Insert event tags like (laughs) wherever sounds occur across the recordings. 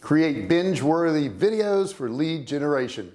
create binge-worthy videos for lead generation.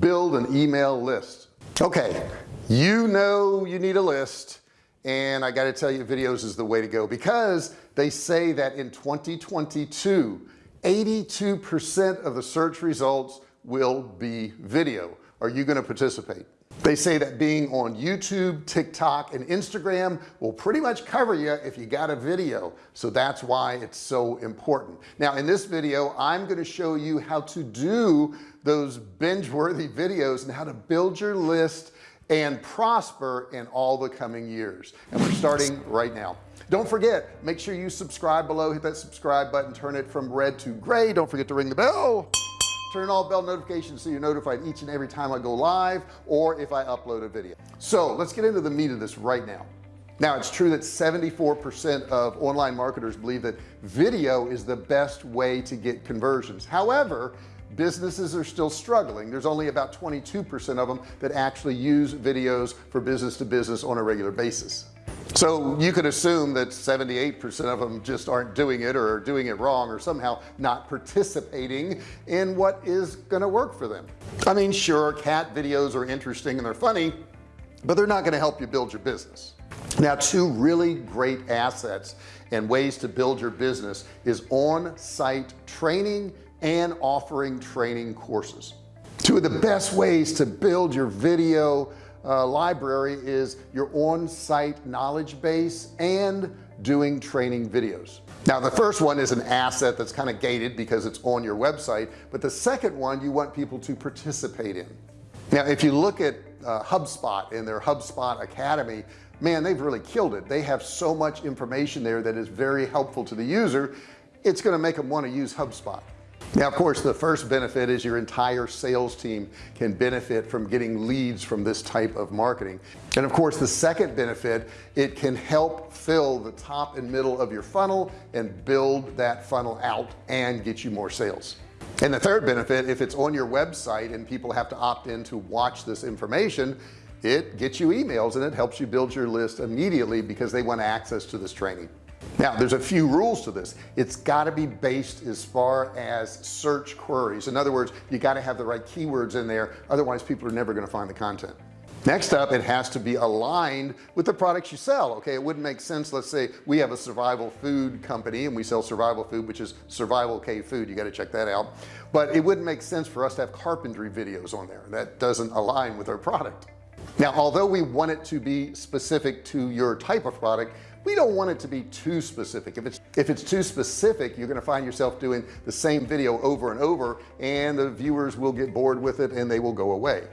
Build an email list. Okay you know you need a list and I got to tell you videos is the way to go because they say that in 2022 82% of the search results will be video are you going to participate? They say that being on YouTube TikTok and Instagram will pretty much cover you if you got a video. So that's why it's so important. Now in this video I'm going to show you how to do those binge worthy videos and how to build your list and prosper in all the coming years. And we're starting right now. Don't forget make sure you subscribe below hit that subscribe button turn it from red to gray. Don't forget to ring the bell turn all bell notifications so you're notified each and every time I go live or if I upload a video. So let's get into the meat of this right now. Now it's true that 74% of online marketers believe that video is the best way to get conversions. However businesses are still struggling. There's only about 22% of them that actually use videos for business to business on a regular basis so you could assume that 78% of them just aren't doing it or doing it wrong or somehow not participating in what is going to work for them. I mean sure cat videos are interesting and they're funny but they're not going to help you build your business. Now two really great assets and ways to build your business is on-site training and offering training courses. Two of the best ways to build your video uh, library is your on-site knowledge base and doing training videos. Now the first one is an asset that's kind of gated because it's on your website but the second one you want people to participate in. Now if you look at uh, HubSpot in their HubSpot Academy man they've really killed it. They have so much information there that is very helpful to the user it's going to make them want to use HubSpot now of course the first benefit is your entire sales team can benefit from getting leads from this type of marketing. And of course the second benefit it can help fill the top and middle of your funnel and build that funnel out and get you more sales. And the third benefit if it's on your website and people have to opt in to watch this information it gets you emails and it helps you build your list immediately because they want access to this training now there's a few rules to this. It's got to be based as far as search queries. In other words you got to have the right keywords in there otherwise people are never going to find the content. Next up it has to be aligned with the products you sell okay? It wouldn't make sense let's say we have a survival food company and we sell survival food which is survival cave food. You got to check that out. But it wouldn't make sense for us to have carpentry videos on there. That doesn't align with our product. Now although we want it to be specific to your type of product we don't want it to be too specific. If it's if it's too specific you're going to find yourself doing the same video over and over and the viewers will get bored with it and they will go away.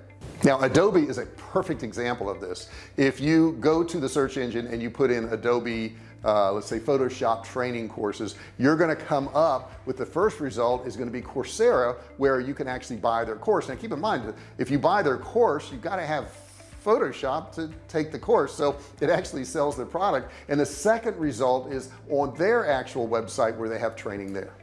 Now Adobe is a perfect example of this. If you go to the search engine and you put in Adobe uh, let's say Photoshop training courses you're going to come up with the first result is going to be Coursera where you can actually buy their course. Now keep in mind if you buy their course you've got to have Photoshop to take the course so it actually sells their product. And the second result is on their actual website where they have training there.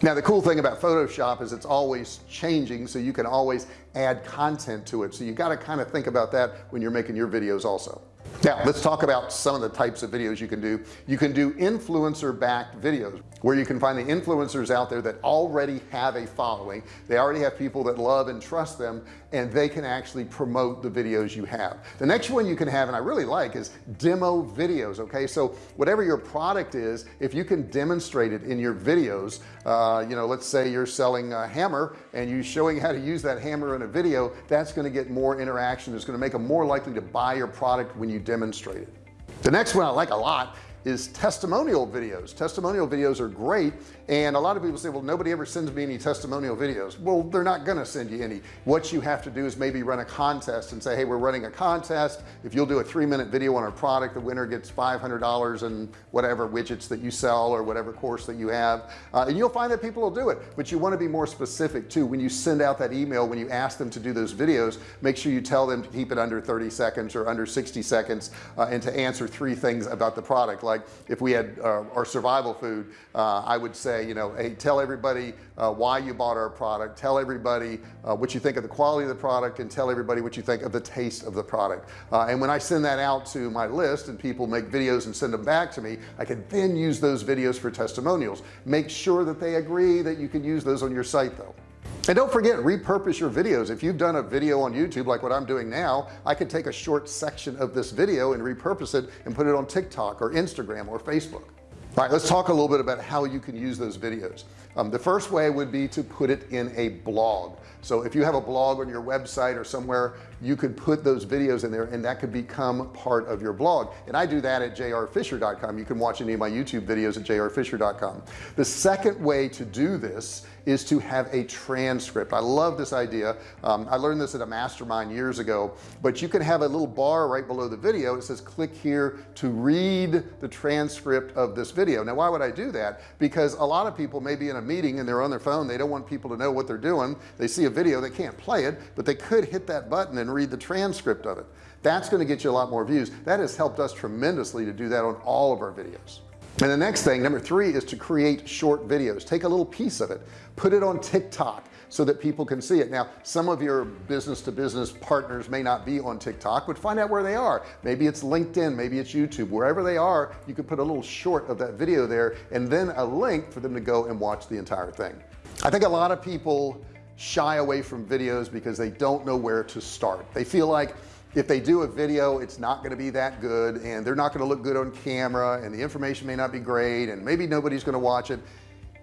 Now the cool thing about Photoshop is it's always changing so you can always add content to it. So you got to kind of think about that when you're making your videos also now let's talk about some of the types of videos you can do. You can do influencer backed videos where you can find the influencers out there that already have a following. They already have people that love and trust them and they can actually promote the videos you have. The next one you can have and I really like is demo videos okay? So whatever your product is if you can demonstrate it in your videos uh, you know let's say you're selling a hammer and you showing how to use that hammer in a video that's going to get more interaction. It's going to make them more likely to buy your product when you demonstrate it the next one I like a lot is testimonial videos. Testimonial videos are great and a lot of people say well nobody ever sends me any testimonial videos. Well they're not to send you any. What you have to do is maybe run a contest and say hey we're running a contest. If you'll do a three-minute video on our product the winner gets $500 and whatever widgets that you sell or whatever course that you have. Uh, and you'll find that people will do it but you want to be more specific too. When you send out that email when you ask them to do those videos make sure you tell them to keep it under 30 seconds or under 60 seconds uh, and to answer three things about the product like like if we had uh, our survival food uh, I would say you know hey tell everybody uh, why you bought our product. Tell everybody uh, what you think of the quality of the product and tell everybody what you think of the taste of the product. And when I send that out to my list and people make videos and send them back to me I can then use those videos for testimonials. Make sure that they agree that you can use those on your site though and don't forget repurpose your videos. If you've done a video on YouTube like what I'm doing now I could take a short section of this video and repurpose it and put it on TikTok or Instagram or Facebook. All right let's talk a little bit about how you can use those videos. Um, the first way would be to put it in a blog. So if you have a blog on your website or somewhere you could put those videos in there and that could become part of your blog. And I do that at jrfisher.com you can watch any of my YouTube videos at jrfisher.com the second way to do this is to have a transcript. I love this idea. Um, I learned this at a mastermind years ago but you can have a little bar right below the video. It says click here to read the transcript of this video. Now why would I do that? Because a lot of people may be in a meeting and they're on their phone. They don't want people to know what they're doing. They see a video they can't play it but they could hit that button and read the transcript of it. That's going to get you a lot more views. That has helped us tremendously to do that on all of our videos. And the next thing number three is to create short videos. Take a little piece of it put it on TikTok so that people can see it. Now some of your business to business partners may not be on TikTok but find out where they are. Maybe it's LinkedIn maybe it's YouTube. Wherever they are you could put a little short of that video there and then a link for them to go and watch the entire thing. I think a lot of people shy away from videos because they don't know where to start. They feel like if they do a video it's not going to be that good and they're not going to look good on camera and the information may not be great and maybe nobody's going to watch it.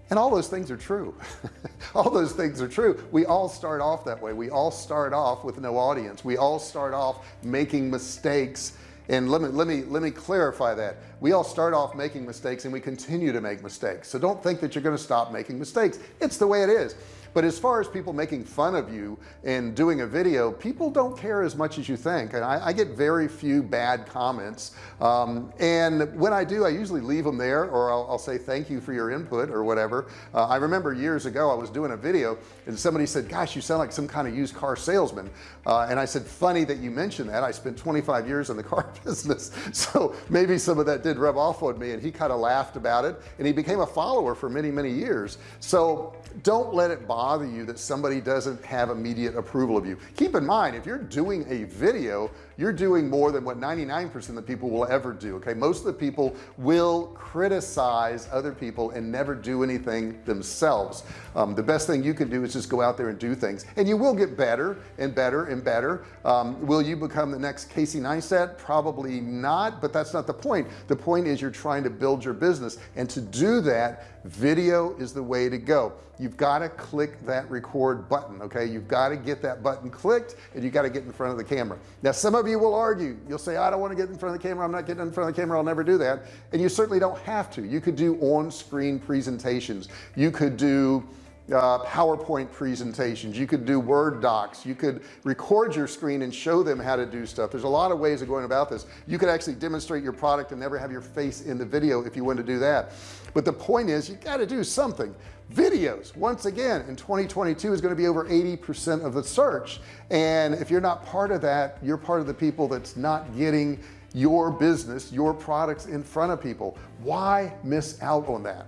And all those things are true. (laughs) All those things are true. We all start off that way. We all start off with no audience. We all start off making mistakes. And let me let me let me clarify that. We all start off making mistakes and we continue to make mistakes. So don't think that you're going to stop making mistakes. It's the way it is but as far as people making fun of you and doing a video people don't care as much as you think. And I, I get very few bad comments. Um, and when I do I usually leave them there or I'll, I'll say thank you for your input or whatever. Uh, I remember years ago I was doing a video and somebody said gosh you sound like some kind of used car salesman. Uh, and I said funny that you mentioned that. I spent 25 years in the (laughs) car business. So maybe some of that did rub off on me and he kind of laughed about it and he became a follower for many many years. So don't let it bother you that somebody doesn't have immediate approval of you. Keep in mind if you're doing a video you're doing more than what 99% of the people will ever do okay? Most of the people will criticize other people and never do anything themselves. Um, the best thing you can do is just go out there and do things. And you will get better and better and better. Um, will you become the next Casey Neistat? Probably not but that's not the point. The point is you're trying to build your business. And to do that video is the way to go. You've got to click that record button okay? You've got to get that button clicked and you got to get in front of the camera. Now some of will argue. You'll say I don't want to get in front of the camera I'm not getting in front of the camera I'll never do that. And you certainly don't have to. You could do on-screen presentations. You could do uh, PowerPoint presentations. You could do Word docs. You could record your screen and show them how to do stuff. There's a lot of ways of going about this. You could actually demonstrate your product and never have your face in the video if you want to do that. But the point is you got to do something videos. Once again in 2022 is going to be over 80% of the search. And if you're not part of that you're part of the people that's not getting your business your products in front of people. Why miss out on that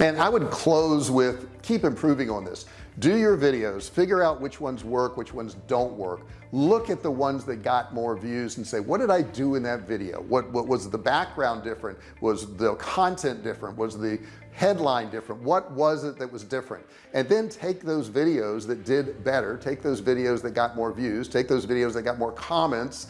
and I would close with keep improving on this. Do your videos figure out which ones work which ones don't work. Look at the ones that got more views and say what did I do in that video? What what was the background different? Was the content different? Was the headline different? What was it that was different? And then take those videos that did better take those videos that got more views take those videos that got more comments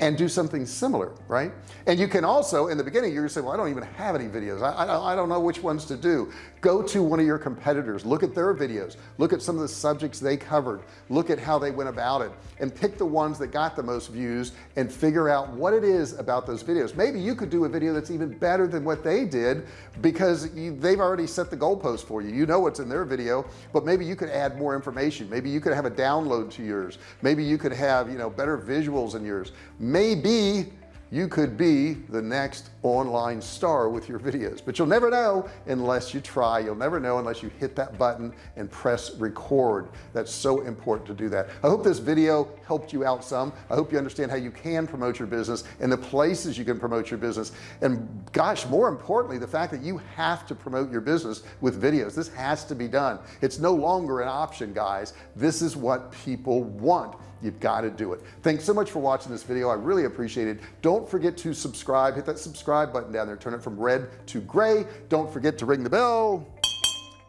and do something similar right? And you can also in the beginning you're gonna say well I don't even have any videos. I, I, I don't know which ones to do. Go to one of your competitors look at their videos look at some of the subjects they covered look at how they went about it and pick the ones that got the most views and figure out what it is about those videos. Maybe you could do a video that's even better than what they did because you, they've already set the goalpost for you. You know what's in their video but maybe you could add more information. Maybe you could have a download to yours. Maybe you could have you know better visuals in yours maybe you could be the next online star with your videos. But you'll never know unless you try. You'll never know unless you hit that button and press record. That's so important to do that. I hope this video helped you out some. I hope you understand how you can promote your business and the places you can promote your business. And gosh more importantly the fact that you have to promote your business with videos. This has to be done. It's no longer an option guys. This is what people want. You've got to do it. Thanks so much for watching this video. I really appreciate it. Don't forget to subscribe. Hit that subscribe button down there. Turn it from red to gray. Don't forget to ring the bell.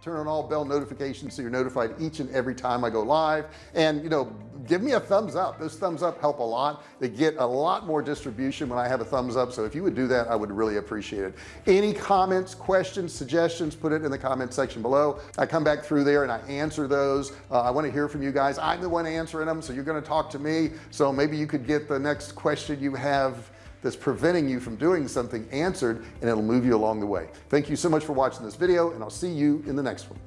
Turn on all bell notifications so you're notified each and every time I go live. And you know give me a thumbs up. Those thumbs up help a lot. They get a lot more distribution when I have a thumbs up. So if you would do that I would really appreciate it. Any comments questions suggestions put it in the comment section below. I come back through there and I answer those. Uh, I want to hear from you guys. I'm the one answering them so you're going to talk to me. So maybe you could get the next question you have that's preventing you from doing something answered and it'll move you along the way thank you so much for watching this video and I'll see you in the next one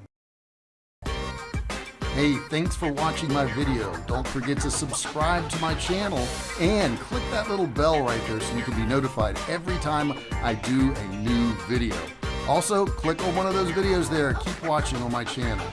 Hey, thanks for watching my video. Don't forget to subscribe to my channel and click that little bell right there so you can be notified every time I do a new video. Also, click on one of those videos there. Keep watching on my channel.